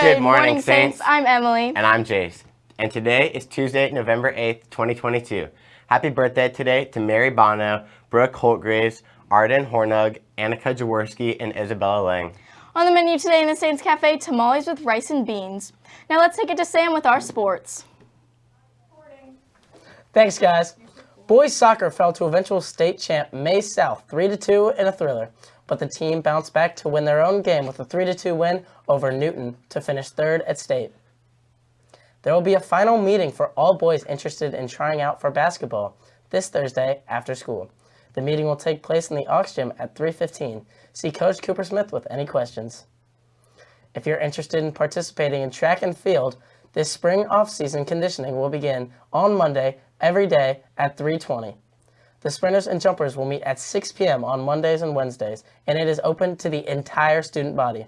Good, morning, Saints. I'm Emily. And I'm Jace. And today is Tuesday, November 8th, 2022. Happy birthday today to Mary Bono, Brooke Holtgraves, Arden Hornug, Annika Jaworski, and Isabella Lang. On the menu today in the Saints Cafe, tamales with rice and beans. Now let's take it to Sam with our sports. Thanks, guys. Boys soccer fell to eventual state champ Maize South 3-2 in a thriller, but the team bounced back to win their own game with a 3-2 win over Newton to finish third at state. There will be a final meeting for all boys interested in trying out for basketball this Thursday after school. The meeting will take place in the Aux Gym at 3.15. See Coach Cooper Smith with any questions. If you're interested in participating in track and field, this spring off-season conditioning will begin on Monday every day at 3.20. The sprinters and jumpers will meet at 6 p.m. on Mondays and Wednesdays, and it is open to the entire student body.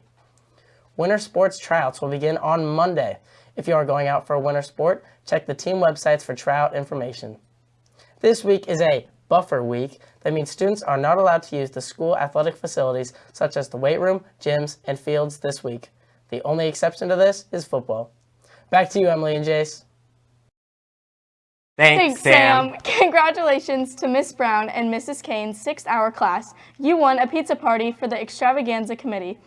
Winter sports tryouts will begin on Monday. If you are going out for a winter sport, check the team websites for tryout information. This week is a buffer week. That means students are not allowed to use the school athletic facilities such as the weight room, gyms, and fields this week. The only exception to this is football. Back to you, Emily and Jace. Thanks, Thanks Sam. Sam. Congratulations to Miss Brown and Mrs. Kane's six-hour class. You won a pizza party for the extravaganza committee.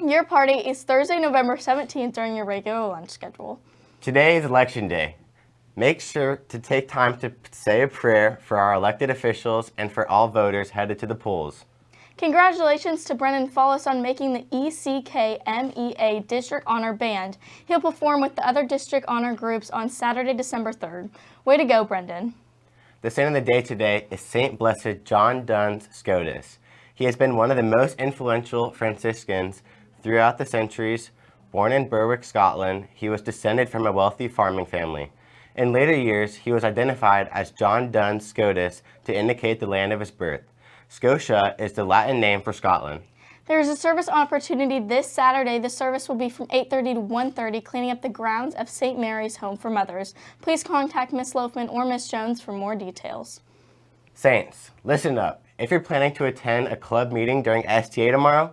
Your party is Thursday, November 17th during your regular lunch schedule. Today is election day. Make sure to take time to say a prayer for our elected officials and for all voters headed to the polls. Congratulations to Brendan Follis on making the ECKMEA District Honor Band. He'll perform with the other district honor groups on Saturday, December 3rd. Way to go, Brendan. The saint of the day today is Saint Blessed John Duns Scotus. He has been one of the most influential Franciscans throughout the centuries. Born in Berwick, Scotland, he was descended from a wealthy farming family. In later years, he was identified as John Duns Scotus to indicate the land of his birth. Scotia is the Latin name for Scotland. There is a service opportunity this Saturday. The service will be from 8.30 to 1.30, cleaning up the grounds of St. Mary's Home for Mothers. Please contact Miss Loafman or Miss Jones for more details. Saints, listen up. If you're planning to attend a club meeting during STA tomorrow,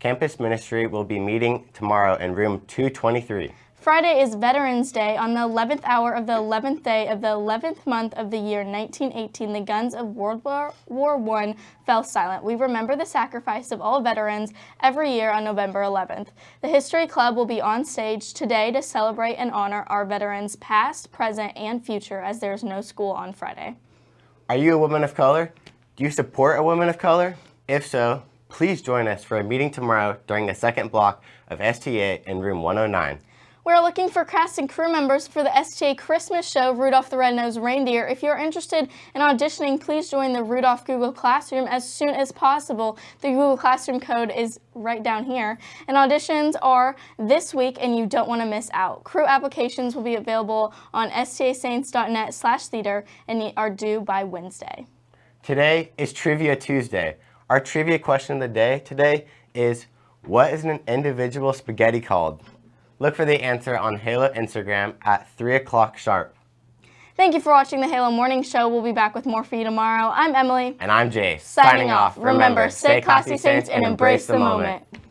campus ministry will be meeting tomorrow in room 223. Friday is Veterans Day. On the 11th hour of the 11th day of the 11th month of the year 1918, the guns of World War, I fell silent. We remember the sacrifice of all veterans every year on November 11th. The History Club will be on stage today to celebrate and honor our veterans past, present, and future as there is no school on Friday. Are you a woman of color? Do you support a woman of color? If so, please join us for a meeting tomorrow during the second block of STA in room 109. We're looking for cast and crew members for the STA Christmas show, Rudolph the Red-Nosed Reindeer. If you're interested in auditioning, please join the Rudolph Google Classroom as soon as possible. The Google Classroom code is right down here. And auditions are this week and you don't want to miss out. Crew applications will be available on stasaints.net slash theater and are due by Wednesday. Today is Trivia Tuesday. Our trivia question of the day today is, what is an individual spaghetti called? Look for the answer on Halo Instagram at 3 o'clock sharp. Thank you for watching the Halo Morning Show. We'll be back with more for you tomorrow. I'm Emily. And I'm Jay. Signing, Signing off. Remember, stay classy, Saints, and embrace the moment. moment.